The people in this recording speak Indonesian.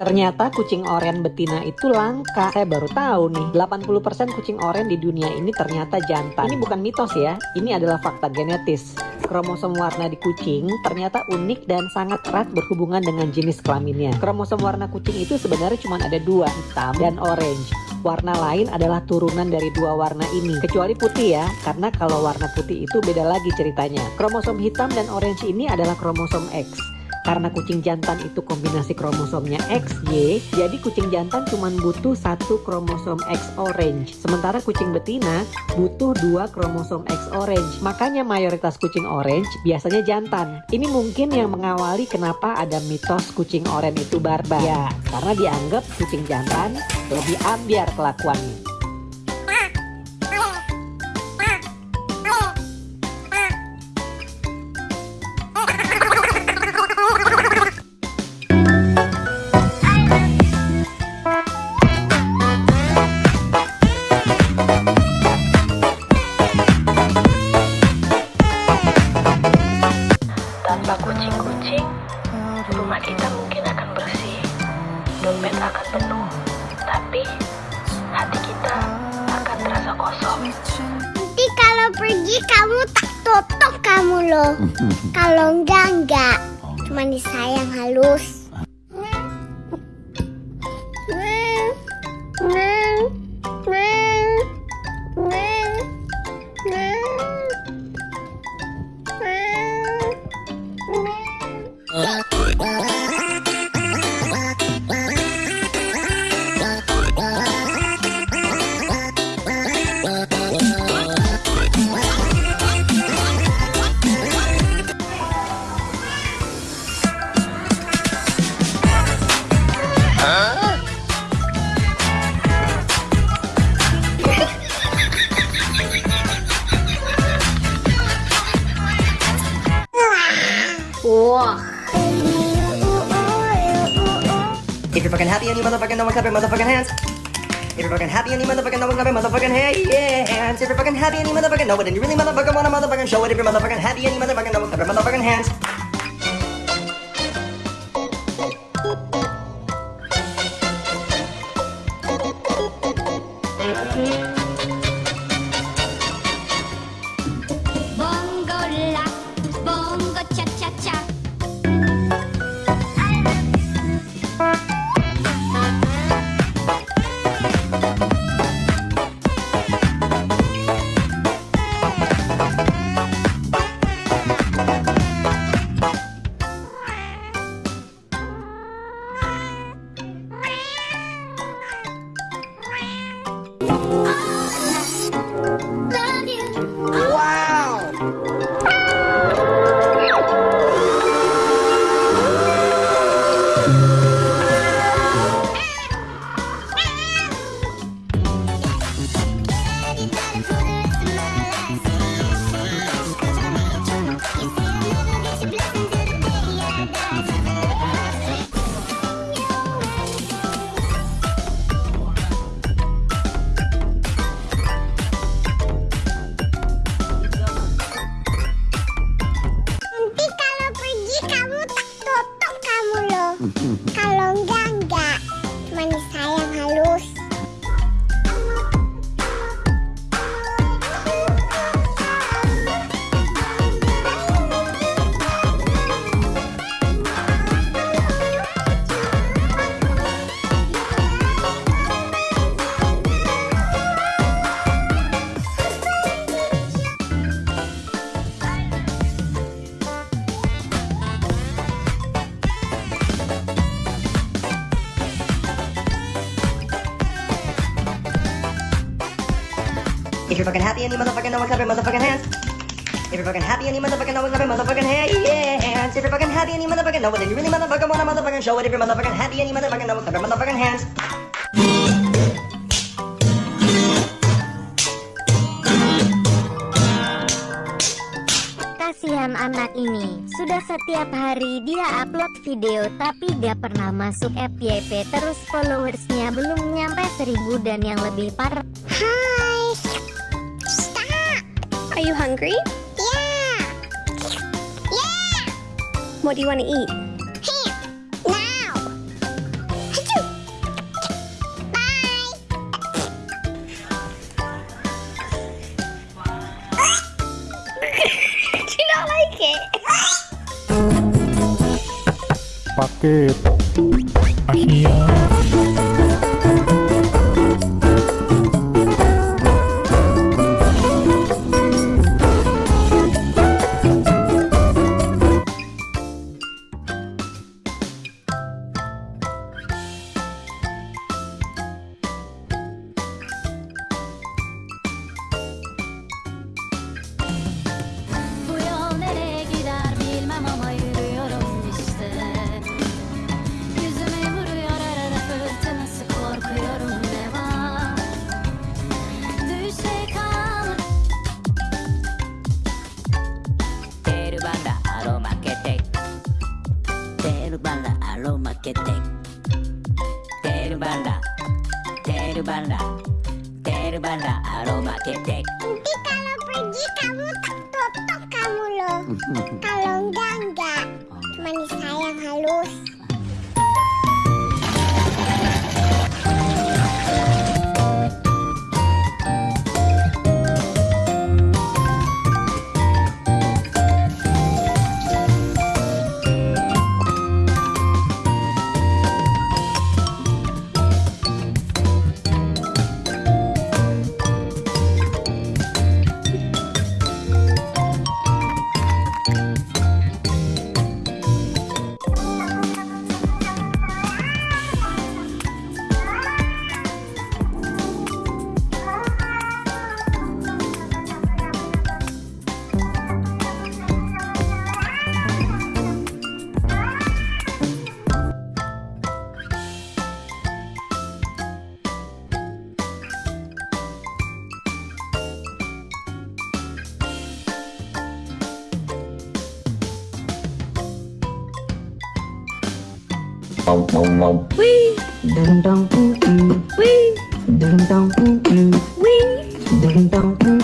Ternyata kucing oren betina itu langka. Saya baru tahu nih, 80% kucing oren di dunia ini ternyata jantan. Ini bukan mitos ya, ini adalah fakta genetis. Kromosom warna di kucing ternyata unik dan sangat erat berhubungan dengan jenis kelaminnya. Kromosom warna kucing itu sebenarnya cuma ada dua, hitam dan orange. Warna lain adalah turunan dari dua warna ini, kecuali putih ya, karena kalau warna putih itu beda lagi ceritanya. Kromosom hitam dan orange ini adalah kromosom X. Karena kucing jantan itu kombinasi kromosomnya XY, jadi kucing jantan cuma butuh satu kromosom X orange. Sementara kucing betina butuh dua kromosom X orange. Makanya mayoritas kucing orange biasanya jantan. Ini mungkin yang mengawali kenapa ada mitos kucing orange itu barbar. Ya, karena dianggap kucing jantan lebih ambiar kelakuannya. Kita mungkin akan bersih, dompet akan penuh, tapi hati kita akan terasa kosong. Nanti kalau pergi kamu tak tutup kamu loh. kalau enggak enggak. Cuma disayang halus. If you're fucking happy and you motherfucking know, clap your motherfucking hands. If you're fucking happy and you motherfucking know, clap your motherfucking hey yeah. If you're fucking happy and you motherfucking know it, and you really motherfucking wanna motherfucking show it. If you're motherfucking happy and you motherfucking know it, clap your motherfucking hands. Wow! If you're fucking happy and you motherfucking know it, clap your motherfucking hands. If you're fucking happy and you motherfucking know it, clap your motherfucking hands. If you're fucking happy and you motherfucking know it, and you really motherfucking wanna motherfucking show it. If you're motherfucking happy and you motherfucking know it, clap your motherfucking hands. Kasihan anak ini, sudah setiap hari dia upload video tapi gak pernah masuk FYP terus followersnya belum nyampe seribu dan yang lebih parah Hai. Are you hungry? Yeah! Yeah! What do you want to eat? Ham! Now! Bye! you not like it? Terbanglah aroma ketek. Nanti kalau pergi kamu tak tutup kamu loh. Kalau enggak enggak. Cuma sayang halus. Wee! Ding dong poo poo. Wee! Ding dong poo poo. Wee! Ding dong poo.